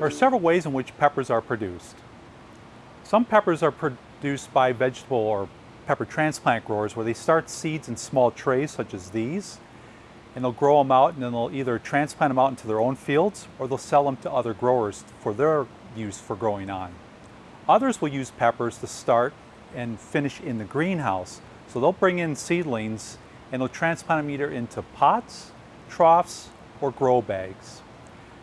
There are several ways in which peppers are produced. Some peppers are produced by vegetable or pepper transplant growers where they start seeds in small trays such as these and they'll grow them out and then they'll either transplant them out into their own fields or they'll sell them to other growers for their use for growing on. Others will use peppers to start and finish in the greenhouse. So they'll bring in seedlings and they'll transplant them either into pots, troughs, or grow bags.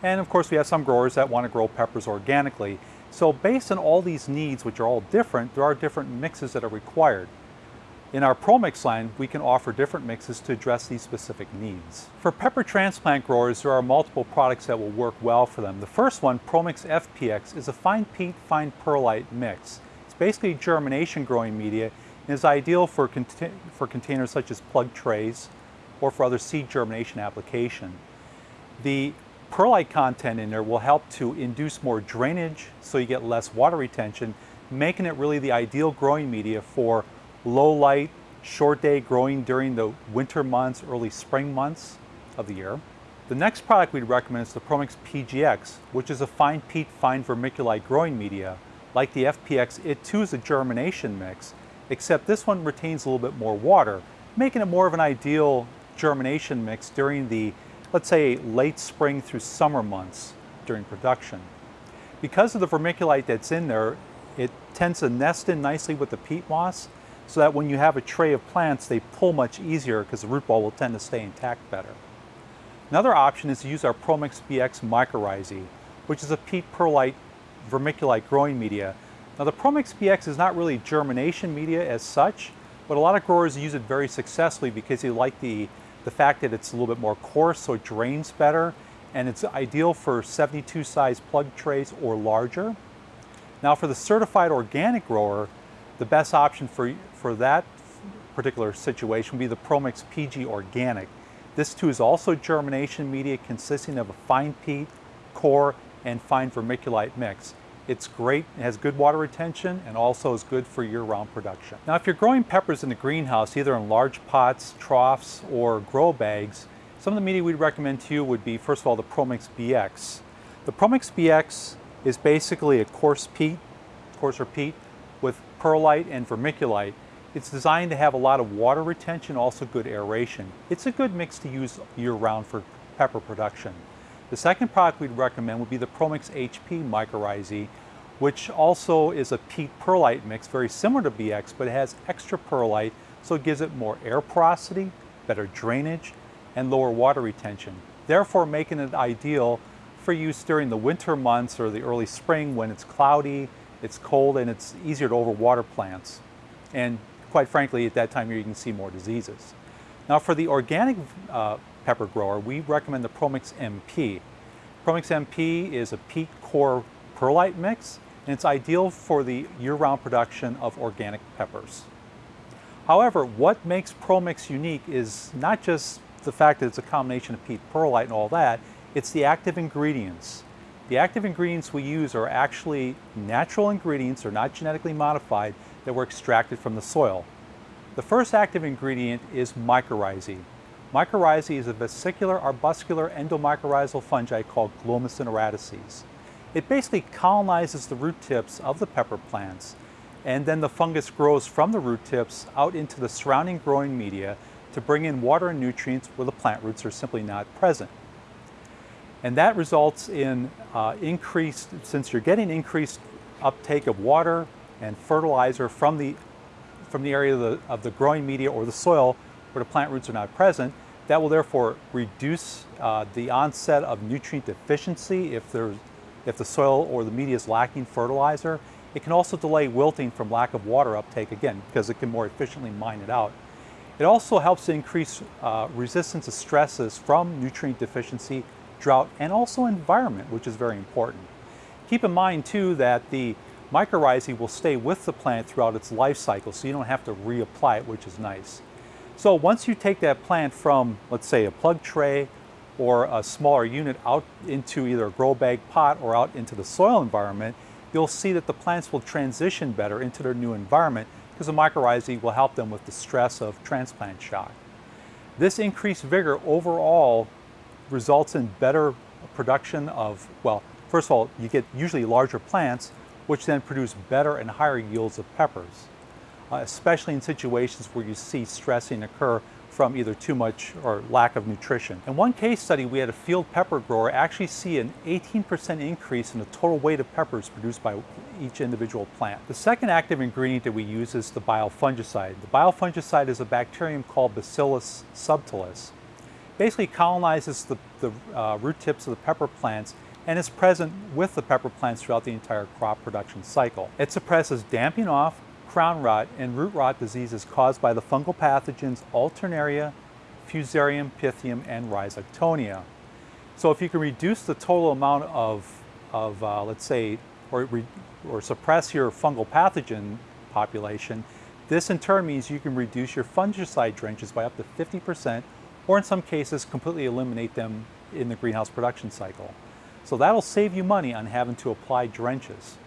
And of course we have some growers that want to grow peppers organically. So based on all these needs, which are all different, there are different mixes that are required. In our ProMix line, we can offer different mixes to address these specific needs. For pepper transplant growers, there are multiple products that will work well for them. The first one, ProMix FPX, is a fine peat, fine perlite mix. It's basically germination growing media and is ideal for, for containers such as plug trays or for other seed germination application. The perlite content in there will help to induce more drainage so you get less water retention, making it really the ideal growing media for low light, short day growing during the winter months, early spring months of the year. The next product we'd recommend is the ProMix PGX, which is a fine peat, fine vermiculite growing media. Like the FPX, it too is a germination mix, except this one retains a little bit more water, making it more of an ideal germination mix during the let's say late spring through summer months during production. Because of the vermiculite that's in there, it tends to nest in nicely with the peat moss so that when you have a tray of plants, they pull much easier because the root ball will tend to stay intact better. Another option is to use our ProMix BX mycorrhizae, which is a peat perlite vermiculite growing media. Now the ProMix BX is not really germination media as such, but a lot of growers use it very successfully because they like the the fact that it's a little bit more coarse so it drains better and it's ideal for 72 size plug trays or larger. Now for the certified organic grower, the best option for, for that particular situation would be the ProMix PG Organic. This too is also germination media consisting of a fine peat, coir, and fine vermiculite mix. It's great, it has good water retention, and also is good for year-round production. Now, if you're growing peppers in the greenhouse, either in large pots, troughs, or grow bags, some of the media we'd recommend to you would be, first of all, the ProMix BX. The ProMix BX is basically a coarse peat, coarser peat, with perlite and vermiculite. It's designed to have a lot of water retention, also good aeration. It's a good mix to use year-round for pepper production. The second product we'd recommend would be the ProMix HP mycorrhizae, which also is a peat perlite mix, very similar to BX, but it has extra perlite, so it gives it more air porosity, better drainage, and lower water retention, therefore making it ideal for use during the winter months or the early spring when it's cloudy, it's cold, and it's easier to overwater plants. And quite frankly, at that time you can see more diseases. Now for the organic uh, pepper grower, we recommend the ProMix MP. ProMix MP is a peat coir perlite mix, and it's ideal for the year-round production of organic peppers. However, what makes ProMix unique is not just the fact that it's a combination of peat perlite and all that, it's the active ingredients. The active ingredients we use are actually natural ingredients, they're not genetically modified, that were extracted from the soil. The first active ingredient is mycorrhizae. Mycorrhizae is a vesicular arbuscular endomycorrhizal fungi called Glomus intraradices. It basically colonizes the root tips of the pepper plants and then the fungus grows from the root tips out into the surrounding growing media to bring in water and nutrients where the plant roots are simply not present. And that results in uh, increased, since you're getting increased uptake of water and fertilizer from the, from the area of the, of the growing media or the soil, where the plant roots are not present. That will therefore reduce uh, the onset of nutrient deficiency if, there's, if the soil or the media is lacking fertilizer. It can also delay wilting from lack of water uptake again because it can more efficiently mine it out. It also helps to increase uh, resistance to stresses from nutrient deficiency, drought, and also environment, which is very important. Keep in mind too that the mycorrhizae will stay with the plant throughout its life cycle, so you don't have to reapply it, which is nice. So once you take that plant from, let's say, a plug tray or a smaller unit out into either a grow bag pot or out into the soil environment, you'll see that the plants will transition better into their new environment because the mycorrhizae will help them with the stress of transplant shock. This increased vigor overall results in better production of, well, First of all, you get usually larger plants, which then produce better and higher yields of peppers, uh, especially in situations where you see stressing occur from either too much or lack of nutrition. In one case study, we had a field pepper grower actually see an 18% increase in the total weight of peppers produced by each individual plant. The second active ingredient that we use is the biofungicide. The biofungicide is a bacterium called Bacillus subtilis. Basically colonizes the, the uh, root tips of the pepper plants and is present with the pepper plants throughout the entire crop production cycle. It suppresses damping off, crown rot and root rot diseases caused by the fungal pathogens Alternaria, Fusarium, Pythium, and Rhizoctonia. So if you can reduce the total amount of, of uh, let's say, or, or suppress your fungal pathogen population, this in turn means you can reduce your fungicide drenches by up to 50%, or in some cases completely eliminate them in the greenhouse production cycle. So that'll save you money on having to apply drenches.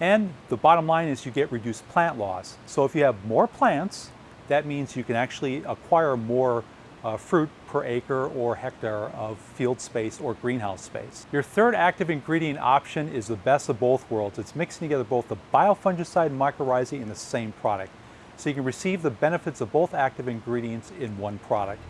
And the bottom line is you get reduced plant loss. So if you have more plants, that means you can actually acquire more uh, fruit per acre or hectare of field space or greenhouse space. Your third active ingredient option is the best of both worlds. It's mixing together both the biofungicide and mycorrhizae in the same product. So you can receive the benefits of both active ingredients in one product.